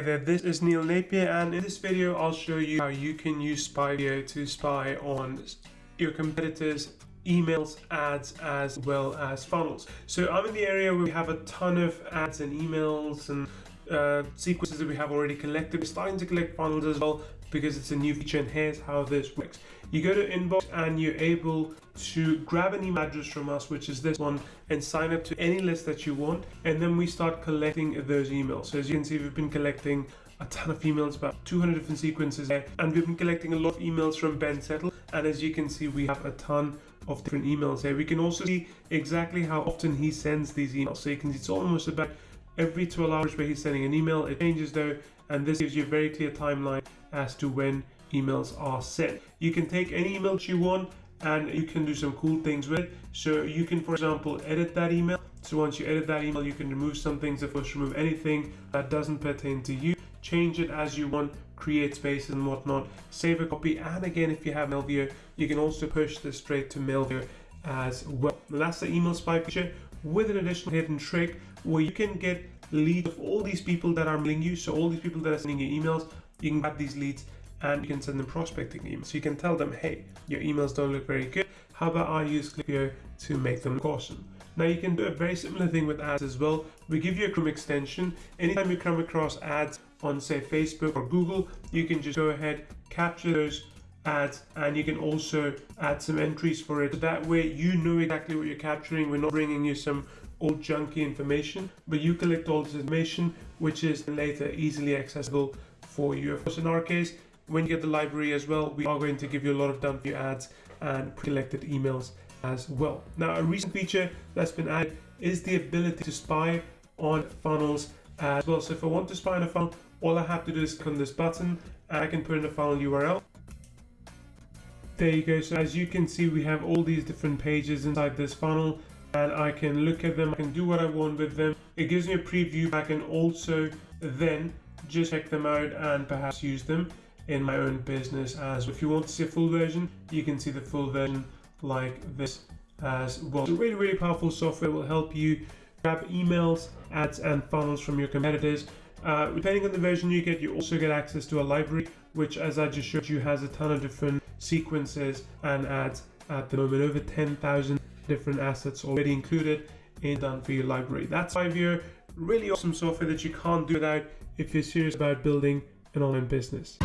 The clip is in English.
Hey there, this is Neil Napier and in this video I'll show you how you can use SpyVeo to spy on your competitors emails, ads, as well as funnels. So I'm in the area where we have a ton of ads and emails and uh, sequences that we have already collected. We're starting to collect funnels as well because it's a new feature and here's how this works. You go to inbox and you're able to grab an email address from us, which is this one, and sign up to any list that you want. And then we start collecting those emails. So as you can see, we've been collecting a ton of emails, about 200 different sequences there. And we've been collecting a lot of emails from Ben Settle. And as you can see, we have a ton of different emails here. We can also see exactly how often he sends these emails. So you can see it's almost about every 12 hours where he's sending an email. It changes though, and this gives you a very clear timeline as to when emails are sent. You can take any email you want and you can do some cool things with it. So you can, for example, edit that email. So once you edit that email, you can remove some things, of course, remove anything that doesn't pertain to you. Change it as you want, create spaces and whatnot, save a copy. And again, if you have Mailveo, you can also push this straight to Mailveo as well. that's the email spy feature with an additional hidden trick where you can get leads of all these people that are mailing you. So all these people that are sending you emails, you can grab these leads and you can send them prospecting emails. So you can tell them, hey, your emails don't look very good. How about I use Klaviyo to make them awesome? Now you can do a very similar thing with ads as well. We give you a Chrome extension. Anytime you come across ads on say Facebook or Google, you can just go ahead, capture those ads and you can also add some entries for it. That way you know exactly what you're capturing. We're not bringing you some old junky information, but you collect all this information, which is later easily accessible for you. Of course, in our case, when you get the library as well, we are going to give you a lot of done for ads and pre-collected emails as well. Now, a recent feature that's been added is the ability to spy on funnels as well. So if I want to spy on a funnel, all I have to do is click on this button and I can put in a funnel URL there you go. So as you can see, we have all these different pages inside this funnel and I can look at them. I can do what I want with them. It gives me a preview. I can also then just check them out and perhaps use them in my own business as well. If you want to see a full version, you can see the full version like this as well. So really, really powerful software will help you grab emails, ads, and funnels from your competitors. Uh, depending on the version you get, you also get access to a library, which as I just showed you has a ton of different sequences and ads at the moment. Over 10,000 different assets already included in Done For You library. That's SpyVeo, really awesome software that you can't do without if you're serious about building an online business.